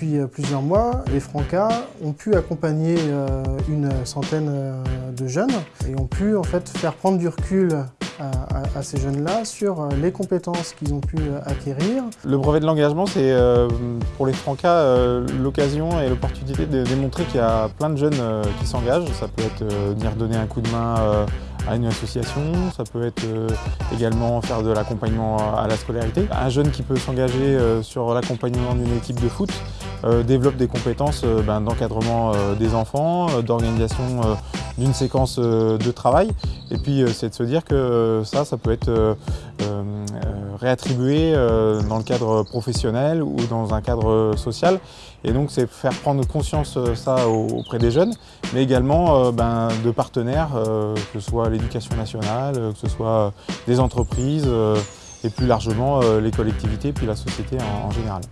Depuis plusieurs mois, les Francas ont pu accompagner une centaine de jeunes et ont pu en fait faire prendre du recul à, ces jeunes-là sur les compétences qu'ils ont pu acquérir. Le brevet de l'engagement, c'est pour les Francas l'occasion et l'opportunité de démontrer qu'il y a plein de jeunes qui s'engagent. Ça peut être venir donner un coup de main à une association, ça peut être euh, également faire de l'accompagnement à la scolarité. Un jeune qui peut s'engager euh, sur l'accompagnement d'une équipe de foot euh, développe des compétences ben, d'encadrement des enfants, d'organisation d'une séquence de travail. Et puis c'est de se dire que ça, ça peut être réattribué dans le cadre professionnel ou dans un cadre social. Et donc c'est faire prendre conscience ça auprès des jeunes, mais également ben, de partenaires, que ce soit l'éducation nationale, que ce soit des entreprises et plus largement les collectivités puis la société en général.